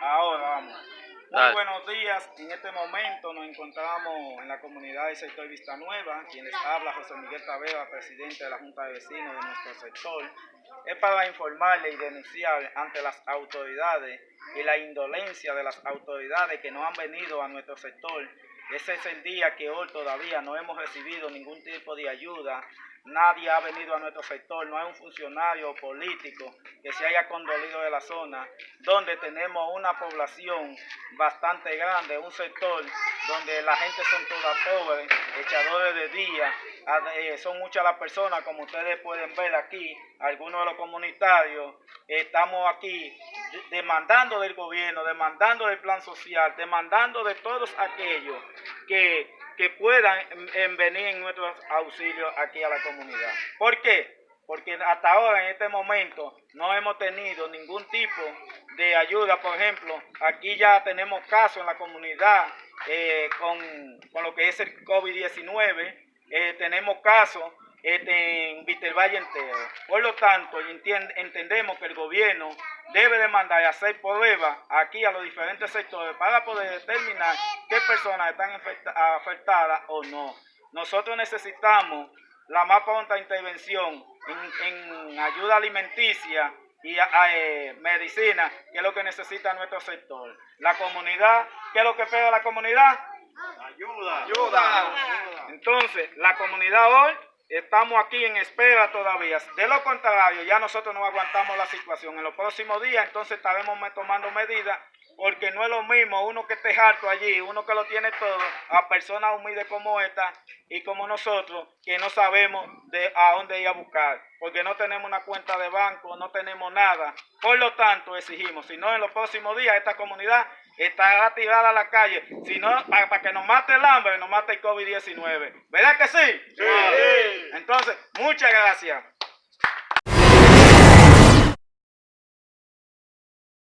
Ahora vamos. Muy Dale. buenos días. En este momento nos encontramos en la comunidad del sector Vista Nueva. Quien les habla, José Miguel Tavera, presidente de la Junta de Vecinos de nuestro sector. Es para informarle y denunciar ante las autoridades y la indolencia de las autoridades que no han venido a nuestro sector. Ese es el día que hoy todavía no hemos recibido ningún tipo de ayuda. Nadie ha venido a nuestro sector, no hay un funcionario político que se haya condolido de la zona, donde tenemos una población bastante grande, un sector donde la gente son todas pobres, echadores de día, eh, son muchas las personas, como ustedes pueden ver aquí, algunos de los comunitarios, estamos aquí demandando del gobierno, demandando del plan social, demandando de todos aquellos que, que puedan en- en venir en nuestros auxilios aquí a la comunidad. ¿Por qué? Porque hasta ahora, en este momento, no hemos tenido ningún tipo de ayuda. Por ejemplo, aquí ya tenemos casos en la comunidad eh, con, con lo que es el COVID-19. Eh, tenemos casos este, en Vitervalle entero. Por lo tanto, entendemos que el gobierno debe de mandar y hacer pruebas aquí a los diferentes sectores para poder determinar qué personas están afecta- afectadas o no. Nosotros necesitamos la más pronta intervención en, en ayuda alimenticia y a- a, eh, medicina, que es lo que necesita nuestro sector. La comunidad, ¿qué es lo que pega la comunidad? Ayuda. Ayuda. Entonces, la comunidad hoy estamos aquí en espera todavía. De lo contrario, ya nosotros no aguantamos la situación. En los próximos días, entonces estaremos tomando medidas porque no es lo mismo uno que esté harto allí, uno que lo tiene todo, a personas humildes como esta y como nosotros, que no sabemos de a dónde ir a buscar, porque no tenemos una cuenta de banco, no tenemos nada. Por lo tanto, exigimos, si no en los próximos días esta comunidad estará tirada a la calle, si no, para, para que nos mate el hambre, nos mate el COVID-19. ¿Verdad que sí? Sí. Entonces, muchas gracias.